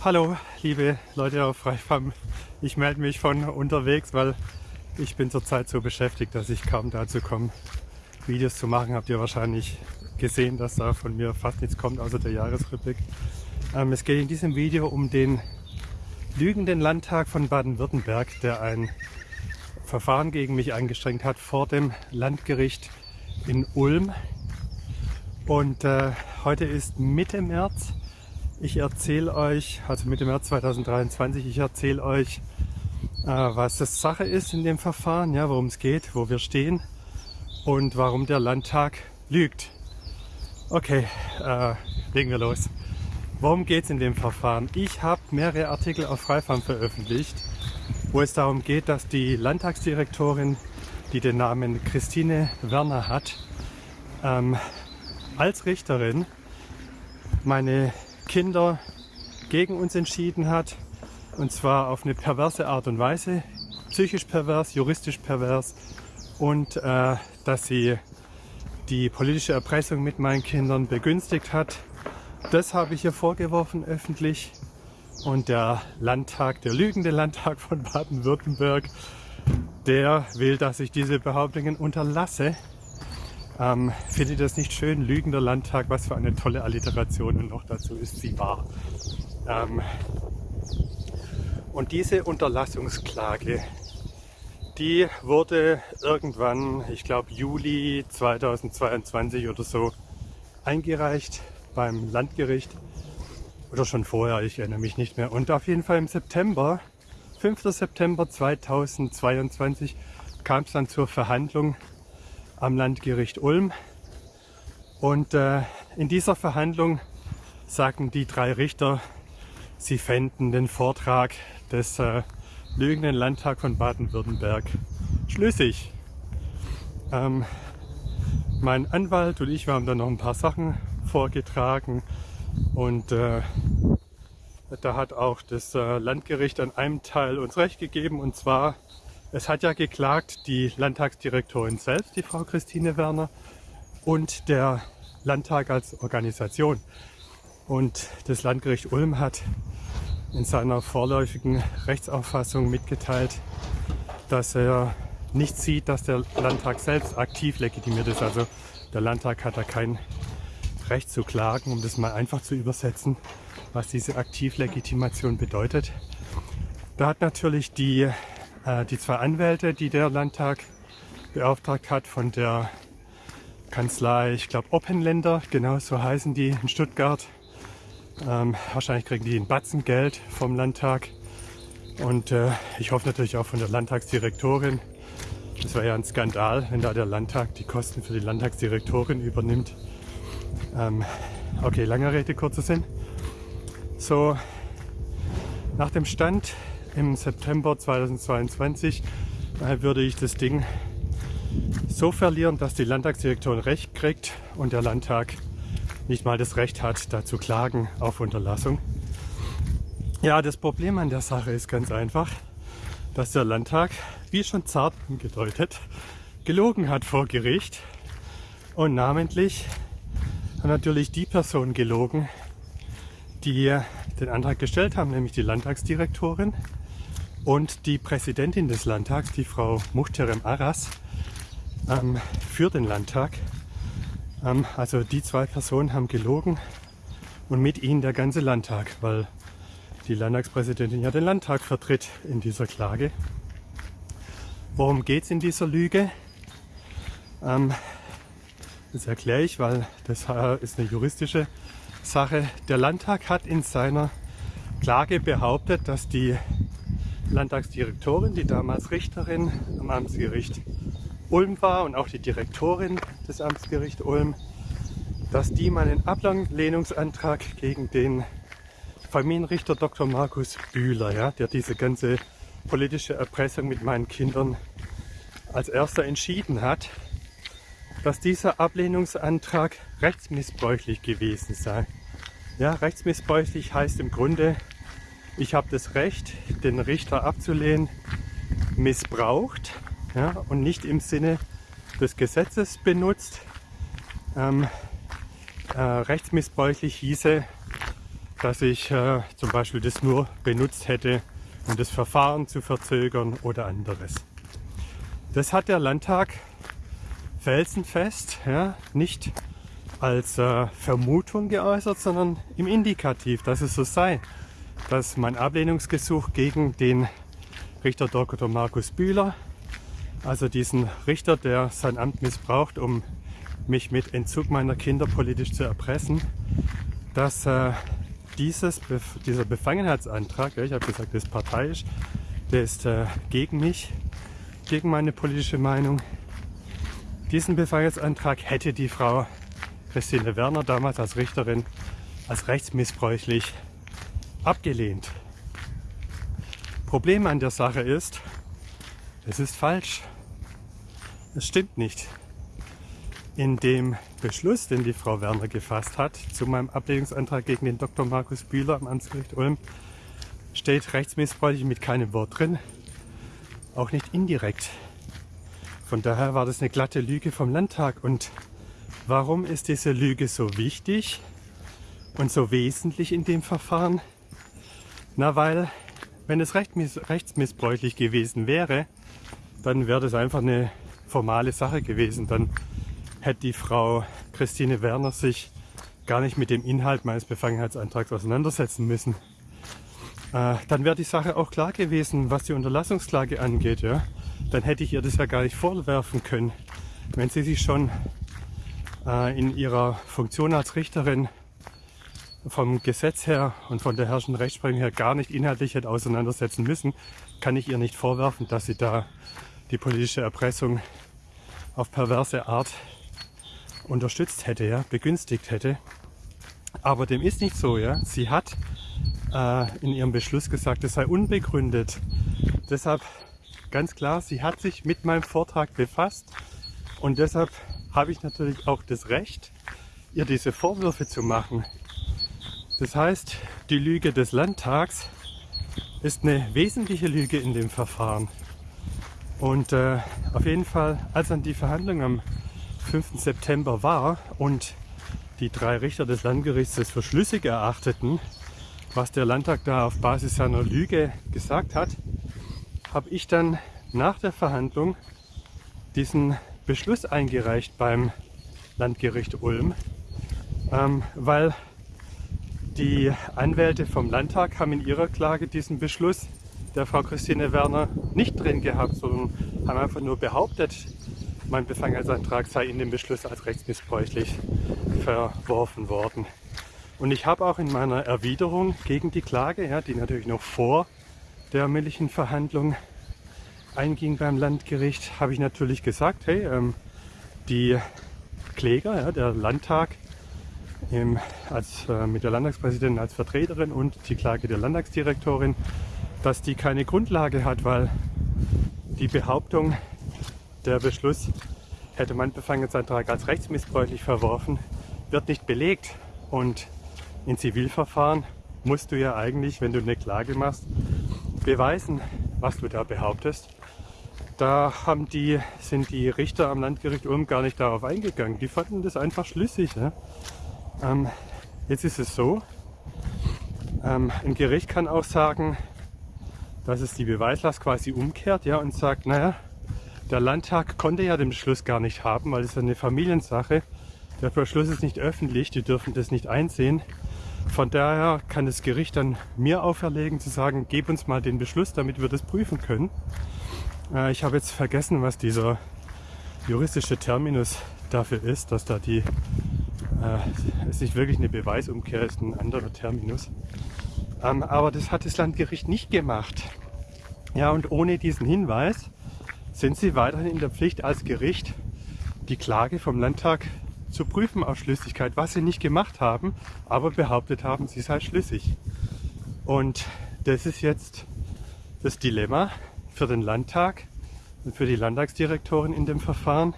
Hallo, liebe Leute auf Freifam. Ich melde mich von unterwegs, weil ich bin zurzeit so beschäftigt, dass ich kaum dazu komme, Videos zu machen. Habt ihr wahrscheinlich gesehen, dass da von mir fast nichts kommt, außer der Jahresrückblick. Ähm, es geht in diesem Video um den lügenden Landtag von Baden-Württemberg, der ein Verfahren gegen mich angestrengt hat vor dem Landgericht in Ulm. Und äh, heute ist Mitte März. Ich erzähle euch, also Mitte März 2023, ich erzähle euch, äh, was das Sache ist in dem Verfahren, ja, worum es geht, wo wir stehen und warum der Landtag lügt. Okay, äh, legen wir los. Worum geht es in dem Verfahren? Ich habe mehrere Artikel auf Freifam veröffentlicht, wo es darum geht, dass die Landtagsdirektorin, die den Namen Christine Werner hat, ähm, als Richterin meine Kinder gegen uns entschieden hat. Und zwar auf eine perverse Art und Weise. Psychisch pervers, juristisch pervers. Und äh, dass sie die politische Erpressung mit meinen Kindern begünstigt hat. Das habe ich ihr vorgeworfen öffentlich. Und der Landtag, der lügende Landtag von Baden-Württemberg, der will, dass ich diese Behauptungen unterlasse. Ähm, findet ihr das nicht schön? Lügender Landtag, was für eine tolle Alliteration und noch dazu ist sie wahr. Ähm, und diese Unterlassungsklage, die wurde irgendwann, ich glaube Juli 2022 oder so, eingereicht beim Landgericht. Oder schon vorher, ich erinnere mich nicht mehr. Und auf jeden Fall im September, 5. September 2022, kam es dann zur Verhandlung am Landgericht Ulm. Und äh, in dieser Verhandlung sagten die drei Richter, sie fänden den Vortrag des äh, lügenden Landtag von Baden-Württemberg schlüssig. Ähm, mein Anwalt und ich, haben dann noch ein paar Sachen vorgetragen und äh, da hat auch das äh, Landgericht an einem Teil uns recht gegeben und zwar es hat ja geklagt die Landtagsdirektorin selbst, die Frau Christine Werner, und der Landtag als Organisation. Und das Landgericht Ulm hat in seiner vorläufigen Rechtsauffassung mitgeteilt, dass er nicht sieht, dass der Landtag selbst aktiv legitimiert ist. Also der Landtag hat da kein Recht zu klagen, um das mal einfach zu übersetzen, was diese Aktivlegitimation bedeutet. Da hat natürlich die die zwei Anwälte, die der Landtag beauftragt hat von der Kanzlei, ich glaube Oppenländer, genau so heißen die in Stuttgart. Ähm, wahrscheinlich kriegen die ein Batzen Geld vom Landtag und äh, ich hoffe natürlich auch von der Landtagsdirektorin. Das wäre ja ein Skandal, wenn da der Landtag die Kosten für die Landtagsdirektorin übernimmt. Ähm, okay, lange Rede, kurzer Sinn. So, nach dem Stand im September 2022 würde ich das Ding so verlieren, dass die Landtagsdirektorin Recht kriegt und der Landtag nicht mal das Recht hat, da zu klagen auf Unterlassung. Ja, das Problem an der Sache ist ganz einfach, dass der Landtag, wie schon zart angedeutet, gelogen hat vor Gericht und namentlich hat natürlich die Person gelogen, die den Antrag gestellt haben, nämlich die Landtagsdirektorin und die Präsidentin des Landtags, die Frau Muhterem Aras, ähm, für den Landtag. Ähm, also die zwei Personen haben gelogen und mit ihnen der ganze Landtag, weil die Landtagspräsidentin ja den Landtag vertritt in dieser Klage. Worum geht es in dieser Lüge? Ähm, das erkläre ich, weil das ist eine juristische Sache. Der Landtag hat in seiner Klage behauptet, dass die Landtagsdirektorin, die damals Richterin am Amtsgericht Ulm war und auch die Direktorin des Amtsgerichts Ulm, dass die meinen Ablehnungsantrag gegen den Familienrichter Dr. Markus Bühler, ja, der diese ganze politische Erpressung mit meinen Kindern als erster entschieden hat, dass dieser Ablehnungsantrag rechtsmissbräuchlich gewesen sei. Ja, rechtsmissbräuchlich heißt im Grunde, ich habe das Recht, den Richter abzulehnen, missbraucht ja, und nicht im Sinne des Gesetzes benutzt. Ähm, äh, rechtsmissbräuchlich hieße, dass ich äh, zum Beispiel das nur benutzt hätte, um das Verfahren zu verzögern oder anderes. Das hat der Landtag felsenfest ja, nicht als äh, Vermutung geäußert, sondern im Indikativ, dass es so sei, dass mein Ablehnungsgesuch gegen den Richter Dr. Markus Bühler, also diesen Richter, der sein Amt missbraucht, um mich mit Entzug meiner Kinder politisch zu erpressen, dass äh, dieses, dieser Befangenheitsantrag, ja, ich habe gesagt, das ist parteiisch, der ist äh, gegen mich, gegen meine politische Meinung. Diesen Befangenheitsantrag hätte die Frau Christine Werner damals als Richterin als rechtsmissbräuchlich abgelehnt. Problem an der Sache ist, es ist falsch. Es stimmt nicht. In dem Beschluss, den die Frau Werner gefasst hat zu meinem Ablehnungsantrag gegen den Dr. Markus Bühler am Amtsgericht Ulm, steht rechtsmissbräuchlich mit keinem Wort drin, auch nicht indirekt. Von daher war das eine glatte Lüge vom Landtag. Und warum ist diese Lüge so wichtig und so wesentlich in dem Verfahren? Na, weil, wenn es rechtsmissbräuchlich gewesen wäre, dann wäre das einfach eine formale Sache gewesen. Dann hätte die Frau Christine Werner sich gar nicht mit dem Inhalt meines Befangenheitsantrags auseinandersetzen müssen. Äh, dann wäre die Sache auch klar gewesen, was die Unterlassungsklage angeht. Ja? Dann hätte ich ihr das ja gar nicht vorwerfen können, wenn sie sich schon äh, in ihrer Funktion als Richterin vom Gesetz her und von der herrschenden Rechtsprechung her gar nicht inhaltlich hätte auseinandersetzen müssen, kann ich ihr nicht vorwerfen, dass sie da die politische Erpressung auf perverse Art unterstützt hätte, ja, begünstigt hätte. Aber dem ist nicht so, ja. Sie hat äh, in ihrem Beschluss gesagt, es sei unbegründet. Deshalb ganz klar, sie hat sich mit meinem Vortrag befasst und deshalb habe ich natürlich auch das Recht, ihr diese Vorwürfe zu machen. Das heißt, die Lüge des Landtags ist eine wesentliche Lüge in dem Verfahren. Und äh, auf jeden Fall, als dann die Verhandlung am 5. September war und die drei Richter des Landgerichts es für schlüssig erachteten, was der Landtag da auf Basis seiner Lüge gesagt hat, habe ich dann nach der Verhandlung diesen Beschluss eingereicht beim Landgericht Ulm, ähm, weil die Anwälte vom Landtag haben in ihrer Klage diesen Beschluss der Frau Christine Werner nicht drin gehabt, sondern haben einfach nur behauptet, mein Befangenheitsantrag sei in dem Beschluss als rechtsmissbräuchlich verworfen worden. Und ich habe auch in meiner Erwiderung gegen die Klage, ja, die natürlich noch vor der mündlichen Verhandlung einging beim Landgericht, habe ich natürlich gesagt, hey, ähm, die Kläger, ja, der Landtag im, als, äh, mit der Landtagspräsidentin als Vertreterin und die Klage der Landtagsdirektorin, dass die keine Grundlage hat, weil die Behauptung, der Beschluss hätte mein Befangenheitsantrag als rechtsmissbräuchlich verworfen, wird nicht belegt. Und in Zivilverfahren musst du ja eigentlich, wenn du eine Klage machst, beweisen, was du da behauptest. Da haben die, sind die Richter am Landgericht Ulm gar nicht darauf eingegangen. Die fanden das einfach schlüssig. Ne? Ähm, jetzt ist es so, ähm, ein Gericht kann auch sagen, dass es die Beweislast quasi umkehrt ja, und sagt, naja, der Landtag konnte ja den Beschluss gar nicht haben, weil es eine Familiensache. Der Beschluss ist nicht öffentlich, die dürfen das nicht einsehen. Von daher kann das Gericht dann mir auferlegen zu sagen, gib uns mal den Beschluss, damit wir das prüfen können. Äh, ich habe jetzt vergessen, was dieser juristische Terminus dafür ist, dass da die, äh, es nicht wirklich eine Beweisumkehr ist, ein anderer Terminus. Ähm, aber das hat das Landgericht nicht gemacht. Ja, und ohne diesen Hinweis sind Sie weiterhin in der Pflicht als Gericht, die Klage vom Landtag zu prüfen auf Schlüssigkeit, was Sie nicht gemacht haben, aber behauptet haben, sie sei schlüssig. Und das ist jetzt das Dilemma für den Landtag und für die Landtagsdirektorin in dem Verfahren,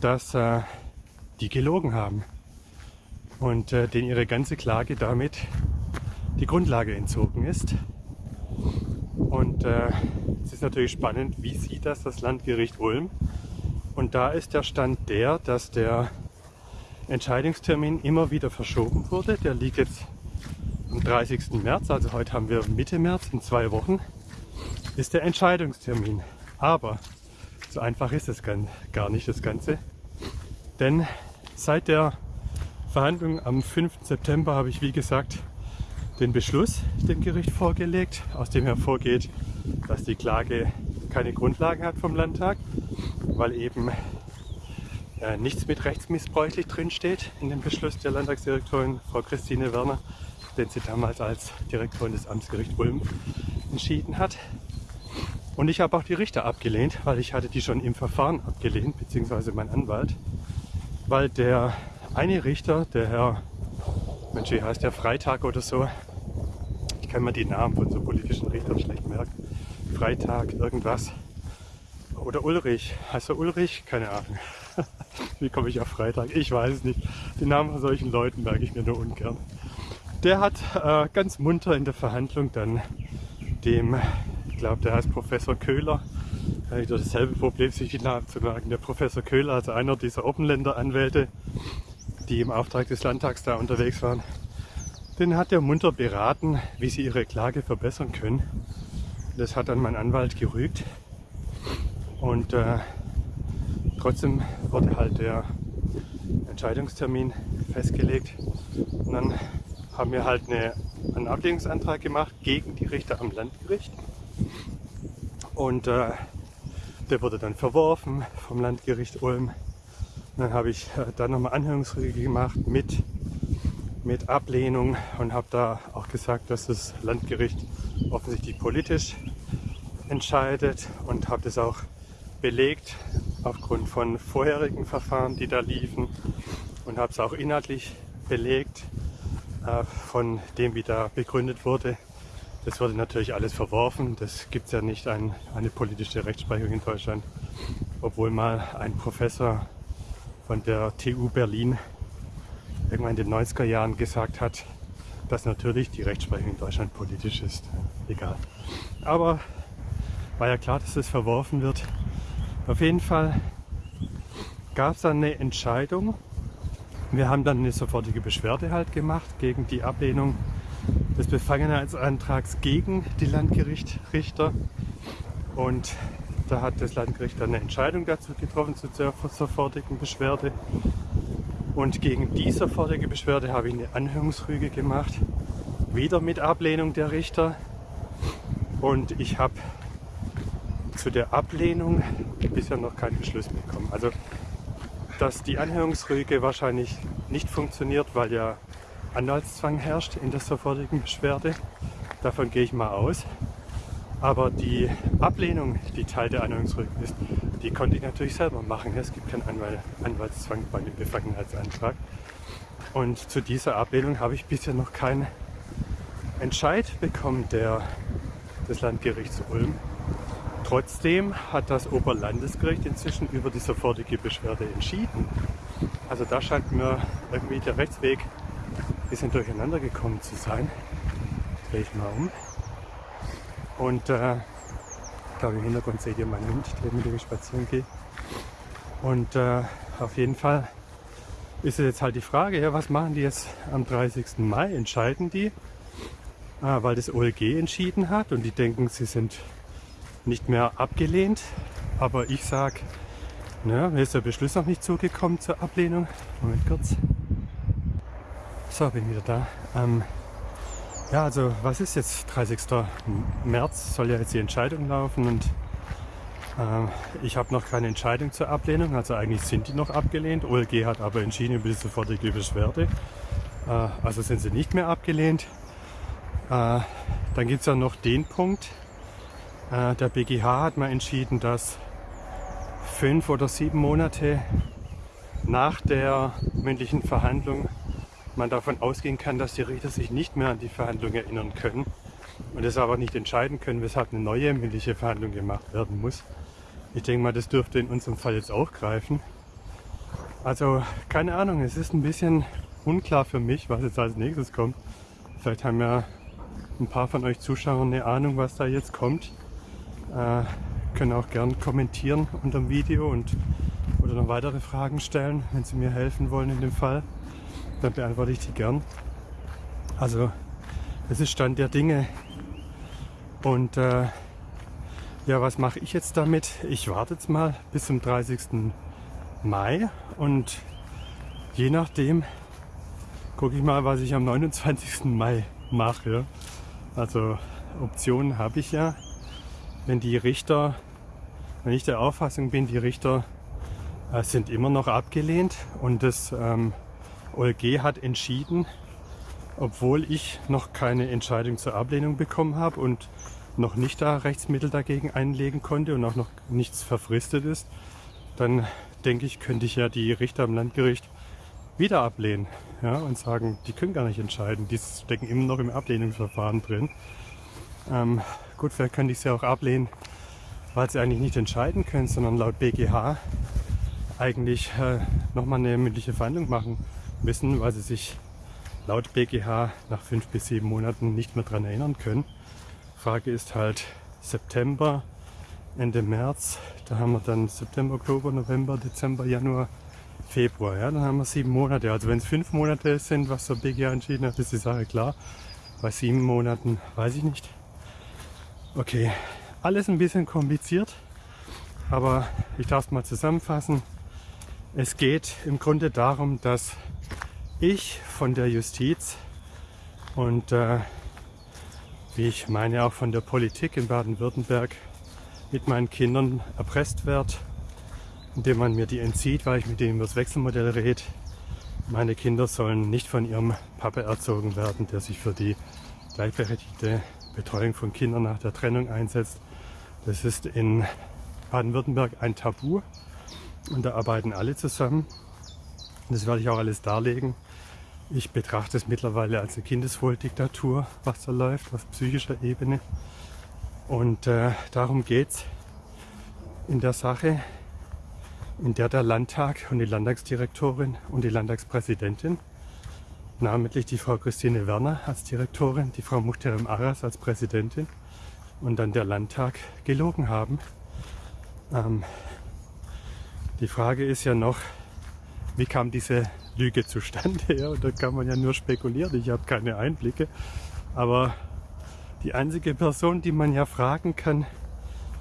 dass äh, die gelogen haben und äh, denen ihre ganze Klage damit die Grundlage entzogen ist. Und äh, es ist natürlich spannend, wie sieht das das Landgericht Ulm? Und da ist der Stand der, dass der Entscheidungstermin immer wieder verschoben wurde. Der liegt jetzt am 30. März, also heute haben wir Mitte März, in zwei Wochen, ist der Entscheidungstermin. Aber so einfach ist es gar nicht das Ganze. Denn seit der Verhandlung am 5. September habe ich, wie gesagt, den Beschluss dem Gericht vorgelegt, aus dem hervorgeht, dass die Klage keine Grundlage hat vom Landtag, weil eben äh, nichts mit rechtsmissbräuchlich drinsteht in dem Beschluss der Landtagsdirektorin Frau Christine Werner, den sie damals als Direktorin des Amtsgerichts Ulm entschieden hat. Und ich habe auch die Richter abgelehnt, weil ich hatte die schon im Verfahren abgelehnt, beziehungsweise mein Anwalt, weil der eine Richter, der Herr, Mensch, wie heißt der, Freitag oder so, ich kann mir die Namen von so politischen Richtern schlecht merken, Freitag, irgendwas, oder Ulrich, heißt er Ulrich? Keine Ahnung. Wie komme ich auf Freitag? Ich weiß es nicht. Die Namen von solchen Leuten merke ich mir nur ungern. Der hat äh, ganz munter in der Verhandlung dann dem, ich glaube, der heißt Professor Köhler, äh, dasselbe Problem, sich die Namen zu merken. Der Professor Köhler, also einer dieser Oppenländer-Anwälte, die im Auftrag des Landtags da unterwegs waren, den hat er munter beraten, wie sie ihre Klage verbessern können. Das hat dann mein Anwalt gerügt. Und äh, trotzdem wurde halt der Entscheidungstermin festgelegt. Und dann haben wir halt eine, einen Ablehnungsantrag gemacht gegen die Richter am Landgericht. Und äh, der wurde dann verworfen vom Landgericht Ulm. Und dann habe ich äh, dann nochmal Anhörungsrüge gemacht mit, mit Ablehnung und habe da auch gesagt, dass das Landgericht offensichtlich politisch entscheidet und habe das auch belegt aufgrund von vorherigen Verfahren, die da liefen und habe es auch inhaltlich belegt äh, von dem, wie da begründet wurde. Das wurde natürlich alles verworfen. Das gibt es ja nicht ein, eine politische Rechtsprechung in Deutschland, obwohl mal ein Professor von der TU Berlin irgendwann in den 90er Jahren gesagt hat, dass natürlich die Rechtsprechung in Deutschland politisch ist. Egal. Aber war ja klar, dass das verworfen wird. Auf jeden Fall gab es dann eine Entscheidung. Wir haben dann eine sofortige Beschwerde halt gemacht gegen die Ablehnung des Befangenheitsantrags gegen die Landgerichtrichter. Und da hat das Landgericht dann eine Entscheidung dazu getroffen zu der sofortigen Beschwerde. Und gegen die sofortige Beschwerde habe ich eine Anhörungsrüge gemacht, wieder mit Ablehnung der Richter. Und ich habe zu der Ablehnung bisher noch keinen Beschluss bekommen. Also, dass die Anhörungsrüge wahrscheinlich nicht funktioniert, weil ja Anwaltszwang herrscht in der sofortigen Beschwerde. Davon gehe ich mal aus. Aber die Ablehnung, die Teil der Anhörungsrüge ist, die konnte ich natürlich selber machen. Es gibt keinen Anwaltszwang bei dem Befangenheitsantrag. Und zu dieser Ablehnung habe ich bisher noch keinen Entscheid bekommen der, des Landgerichts Ulm. Trotzdem hat das Oberlandesgericht inzwischen über die sofortige Beschwerde entschieden. Also da scheint mir irgendwie der Rechtsweg ein bisschen durcheinander gekommen zu sein. Drehe ich mal um. Und äh, ich glaube im Hintergrund seht ihr meinen Hund, der mit dem ich spazieren gehe. Und äh, auf jeden Fall ist jetzt halt die Frage, ja, was machen die jetzt am 30. Mai? Entscheiden die, äh, weil das OLG entschieden hat und die denken, sie sind nicht mehr abgelehnt. Aber ich sage, ne, mir ist der Beschluss noch nicht zugekommen zur Ablehnung. Moment kurz. So, bin wieder da. Ähm, ja, also was ist jetzt 30. März? Soll ja jetzt die Entscheidung laufen und ähm, ich habe noch keine Entscheidung zur Ablehnung. Also eigentlich sind die noch abgelehnt. OLG hat aber entschieden über die sofortige Beschwerde. Äh, also sind sie nicht mehr abgelehnt. Äh, dann gibt es ja noch den Punkt, der BGH hat mal entschieden, dass fünf oder sieben Monate nach der mündlichen Verhandlung man davon ausgehen kann, dass die Richter sich nicht mehr an die Verhandlung erinnern können und es aber nicht entscheiden können, weshalb eine neue mündliche Verhandlung gemacht werden muss. Ich denke mal, das dürfte in unserem Fall jetzt auch greifen. Also keine Ahnung, es ist ein bisschen unklar für mich, was jetzt als nächstes kommt. Vielleicht haben ja ein paar von euch Zuschauern eine Ahnung, was da jetzt kommt. Äh, können auch gern kommentieren unter dem Video und oder noch weitere Fragen stellen, wenn Sie mir helfen wollen in dem Fall. Dann beantworte ich die gern. Also Das ist Stand der Dinge. Und äh, ja, was mache ich jetzt damit? Ich warte jetzt mal bis zum 30. Mai und je nachdem gucke ich mal, was ich am 29. Mai mache. Also Optionen habe ich ja. Wenn die Richter, wenn ich der Auffassung bin, die Richter äh, sind immer noch abgelehnt und das ähm, OLG hat entschieden, obwohl ich noch keine Entscheidung zur Ablehnung bekommen habe und noch nicht da Rechtsmittel dagegen einlegen konnte und auch noch nichts verfristet ist, dann denke ich, könnte ich ja die Richter am Landgericht wieder ablehnen ja, und sagen, die können gar nicht entscheiden, die stecken immer noch im Ablehnungsverfahren drin. Ähm, gut, vielleicht könnte ich sie auch ablehnen, weil sie eigentlich nicht entscheiden können, sondern laut BGH eigentlich äh, nochmal eine mündliche Verhandlung machen müssen, weil sie sich laut BGH nach fünf bis sieben Monaten nicht mehr daran erinnern können. Frage ist halt September, Ende März, da haben wir dann September, Oktober, November, Dezember, Januar, Februar. Ja, dann haben wir sieben Monate. Also wenn es fünf Monate sind, was der BGH entschieden hat, ist die Sache klar. Bei sieben Monaten weiß ich nicht. Okay, alles ein bisschen kompliziert, aber ich darf es mal zusammenfassen. Es geht im Grunde darum, dass ich von der Justiz und äh, wie ich meine auch von der Politik in Baden-Württemberg mit meinen Kindern erpresst werde, indem man mir die entzieht, weil ich mit denen über das Wechselmodell rede. Meine Kinder sollen nicht von ihrem Papa erzogen werden, der sich für die gleichberechtigte Betreuung von Kindern nach der Trennung einsetzt. Das ist in Baden-Württemberg ein Tabu und da arbeiten alle zusammen. Das werde ich auch alles darlegen. Ich betrachte es mittlerweile als eine Kindeswohldiktatur, was da läuft, auf psychischer Ebene. Und äh, darum geht es in der Sache, in der der Landtag und die Landtagsdirektorin und die Landtagspräsidentin namentlich die Frau Christine Werner als Direktorin, die Frau Muchterem Aras als Präsidentin und dann der Landtag gelogen haben. Ähm, die Frage ist ja noch, wie kam diese Lüge zustande? Ja, und da kann man ja nur spekulieren, ich habe keine Einblicke. Aber die einzige Person, die man ja fragen kann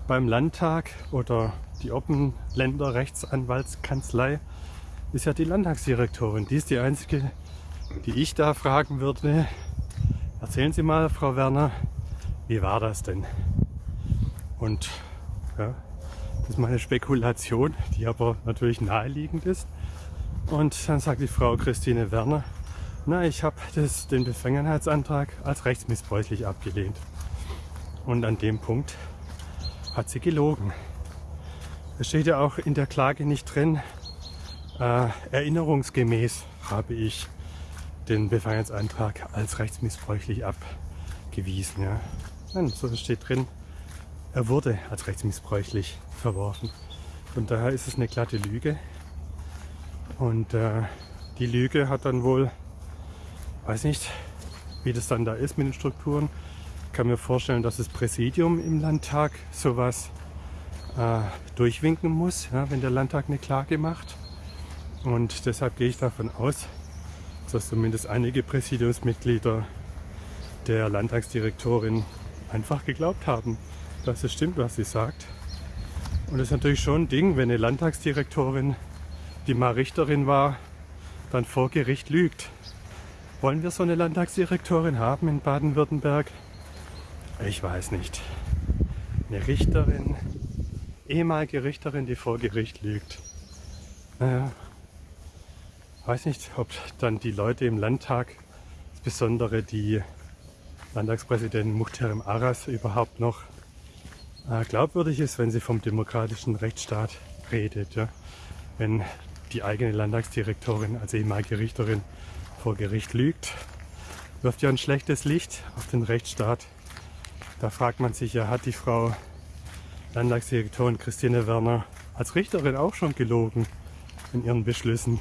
beim Landtag oder die Oppenländer Rechtsanwaltskanzlei, ist ja die Landtagsdirektorin. Die ist die einzige die ich da fragen würde, erzählen Sie mal, Frau Werner, wie war das denn? Und ja, das ist meine Spekulation, die aber natürlich naheliegend ist. Und dann sagt die Frau Christine Werner, na, ich habe den Befangenheitsantrag als rechtsmissbräuchlich abgelehnt. Und an dem Punkt hat sie gelogen. Es steht ja auch in der Klage nicht drin, äh, erinnerungsgemäß habe ich den Befreiungsantrag als rechtsmissbräuchlich abgewiesen. Ja. Nein, so steht drin, er wurde als rechtsmissbräuchlich verworfen. Von daher ist es eine glatte Lüge. Und äh, die Lüge hat dann wohl, weiß nicht, wie das dann da ist mit den Strukturen. Ich kann mir vorstellen, dass das Präsidium im Landtag sowas äh, durchwinken muss, ja, wenn der Landtag eine Klage macht. Und deshalb gehe ich davon aus, dass zumindest einige Präsidiumsmitglieder der Landtagsdirektorin einfach geglaubt haben, dass es stimmt, was sie sagt. Und das ist natürlich schon ein Ding, wenn eine Landtagsdirektorin, die mal Richterin war, dann vor Gericht lügt. Wollen wir so eine Landtagsdirektorin haben in Baden-Württemberg? Ich weiß nicht. Eine Richterin, ehemalige Richterin, die vor Gericht lügt. Naja, weiß nicht, ob dann die Leute im Landtag, insbesondere die Landtagspräsidentin Muhterem Aras, überhaupt noch äh, glaubwürdig ist, wenn sie vom demokratischen Rechtsstaat redet. Ja? Wenn die eigene Landtagsdirektorin als ehemalige Richterin vor Gericht lügt, wirft ja ein schlechtes Licht auf den Rechtsstaat. Da fragt man sich ja, hat die Frau Landtagsdirektorin Christine Werner als Richterin auch schon gelogen in ihren Beschlüssen?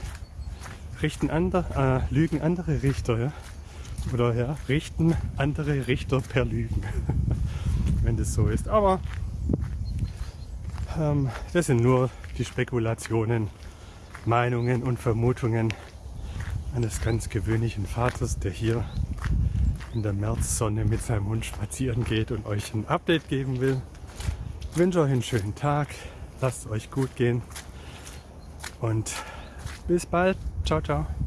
Richten andere, äh, lügen andere Richter, ja? Oder ja, richten andere Richter per Lügen, wenn das so ist. Aber ähm, das sind nur die Spekulationen, Meinungen und Vermutungen eines ganz gewöhnlichen Vaters, der hier in der Märzsonne mit seinem Hund spazieren geht und euch ein Update geben will. Ich wünsche euch einen schönen Tag, lasst es euch gut gehen und bis bald. Ciao, ciao.